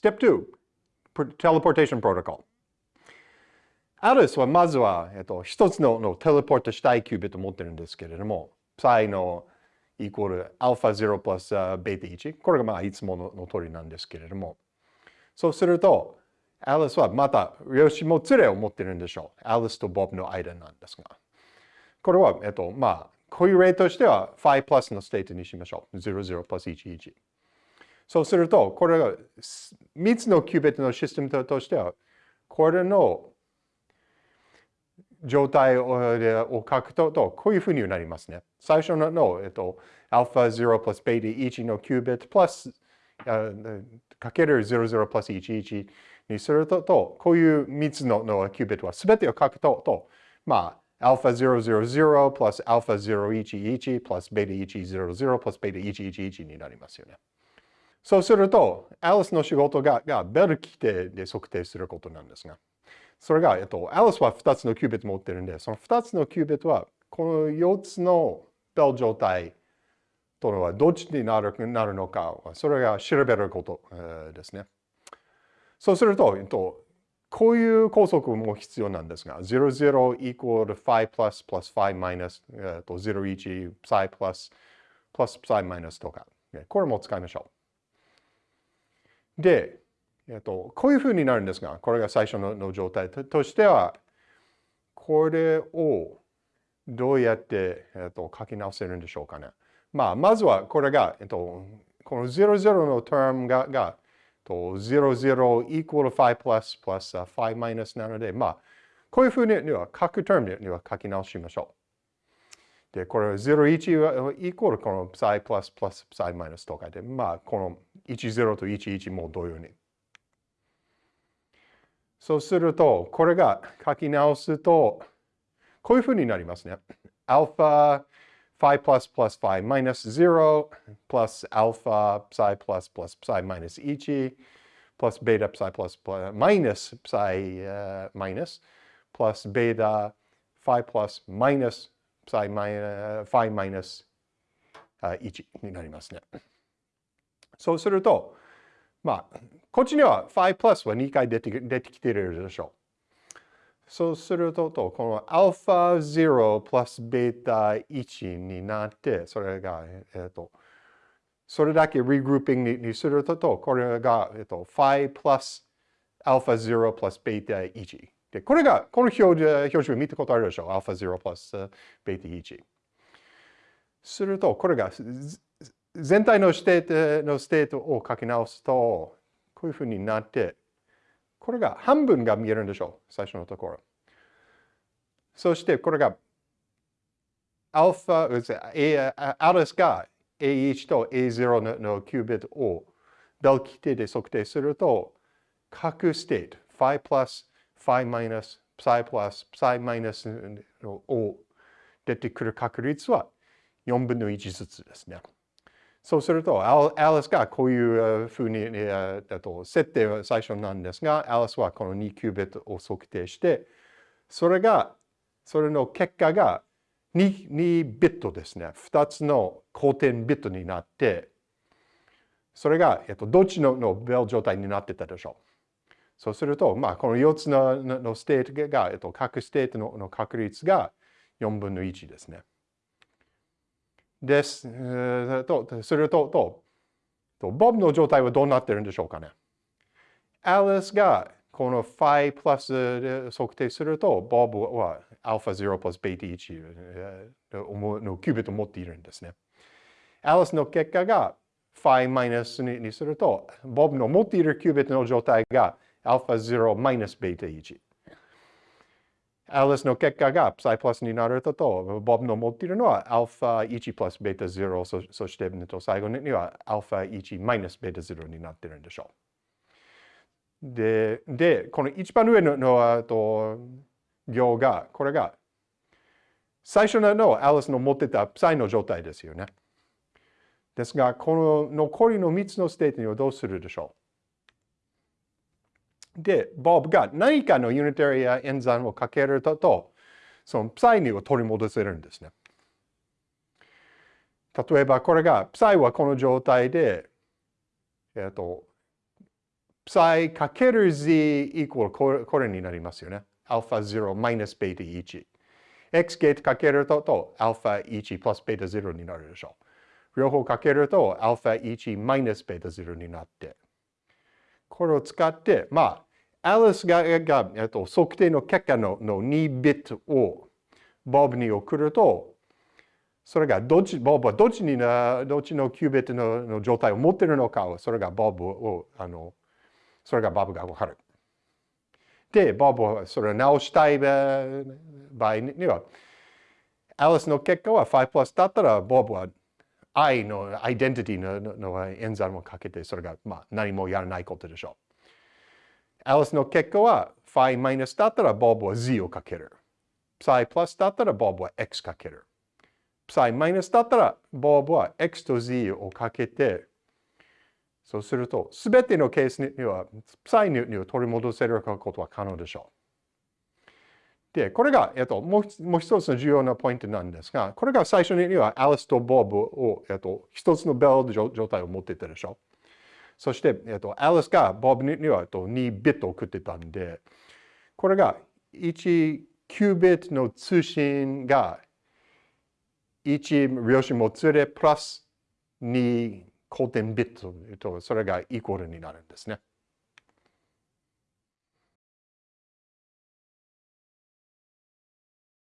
Step 2, teleportation protocol. アリスはまずは、えっと、一つののテレポートしたいキュービットを持ってるんですけれども、psi のイコール α0 プラス β1。これがまあいつものの通りなんですけれども。そうすると、アリスはまた、量子もつれを持ってるんでしょう。アリスとボブの間なんですが。これは、えっと、まあ、こういう例としては、phi プラスのステートにしましょう。00プラス11。そうすると、これが3つのキュービットのシステムとしては、これの状態を書くと、こういうふうになりますね。最初の、えっと、α0 プラス β1 のキュービットプラスかける00プラス11にすると、こういう3つののキュービットは全てを書くと、まあ、α000 プラス α011 プラス β100 プラス β111 になりますよね。 そうすると、アリスの仕事ががベル規定で測定することなんですが、それが、えっと、アリスは2つのキュービット持ってるんで、その2つのキュービットは、この4つのベル状態とのはどっちになるなるのか、それが調べること、ですね。そうすると、えっと、こういう法則も必要なんですが、00 equal phi plus plus phi minus、えっと、01 psi plus plus psi minus とか、これも使いましょう。で、えっと、こういうふうになるんですが、これが最初のの状態としては、これをどうやって、えっと、書き直せるんでしょうかね。まあ、まずはこれが、えっと、この00の term が、がと00 equal phi plus plus phi minus なので、まあ、こういうふうには、各 term には書き直しましょう。で、これ01はイコールこの psi plus plus psi minus とかで、まあ、この10と11も同様に。そうすると、これが書き直すと、こういうふうになりますね。alpha phi plus plus phi minus 0 plus alpha psi plus plus psi minus 1 plus beta psi plus, plus minus psi uh, minus plus beta phi plus minus psi minus, phi minus、uh, 1になりますね。そうすると、まあ、こっちには phi plus は2回出て出てきているでしょう。そうすると、この α0 プラス β1 になって、それが、えっと、それだけ regrouping にすると、これが、えっと、phi プラス α0 プラス β1。 で、これが、この表示表示を見たことあるでしょう。α0 プラス β1。すると、これが全体のステートのステートを書き直すと、こういうふうになって、これが半分が見えるんでしょう。最初のところ。そしてこれが、アルファ、アリスが A1 と A0 のキュービットをベル基底で測定すると、各ステート、 phi プラス phi plus, phi minus, psi plus, psi minus を出てくる確率は4分の1ずつですね。そうすると、アリスがこういうふうに、えー、と設定は最初なんですが、アリスはこの2キュービットを測定して、それが、それの結果が 2, 2ビットですね。2つの古典ビットになって、それが、えっと、どっちののベル状態になってたでしょう。そうすると、まあ、この4つののステートが、えっと、各ステートのの確率が4分の1ですね。です。と、すると、と、と、ボブの状態はどうなってるんでしょうかね。アリスがこの phi プラスで測定すると、ボブは α0 プラス β1 のキュービットを持っているんですね。アリスの結果が phi マイナスにすると、ボブの持っているキュービットの状態がα0 マイナス β1。アリスの結果が psi プラスになると、ボブの持っているのは α1 プラス β0 そそして最後には α1 マイナス β0 になっているんでしょう。で、でこの一番上ののと行が、これが最初のアリスの持ってた psi の状態ですよね。ですが、この残りの3つのステートにはどうするでしょう で、ボブが何かのユニタリ演算をかけると、とその psi にを取り戻せるんですね。例えばこれが、 psi はこの状態で、えっ、ー、と、psi かける z イコールこれこれになりますよね。アルファ0マイナスベータ1。x ゲートかけるととアルファ1プラスベータ0になるでしょう。両方かけるとアルファ1マイナスベータ0になって。これを使って、まあ、アリスがが、えっと、測定の結果のの2ビットをボブに送ると、それがどっち、ボブはどっちにな、どっちのキュービットのの状態を持っているのかを、それがボブを、あの、それがボブがわかる。で、ボブはそれを直したい場合には、アリスの結果は5プラスだったら、ボブは I のアイデンティティのの演算をかけて、それが、まあ、何もやらないことでしょう。アリスの結果は、phi マイナスだったら、ボブは z をかける。psi プラスだったら、ボブは x かける。psi マイナスだったら、ボブは x と z をかけて、そうすると、すべてのケースには、psi には取り戻せることは可能でしょう。で、これが、えっと、もう一つの重要なポイントなんですが、これが最初にはアリスとボブを、えっと、一つのベル状態を持ってたでしょう。そして、えっと、アリスがボブには、えっと、2ビット送ってたんで、これが1キュービットの通信が1量子もつれプラス2交点ビットと、それがイコールになるんですね。